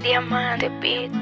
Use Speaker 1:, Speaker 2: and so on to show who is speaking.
Speaker 1: Diamante Beat.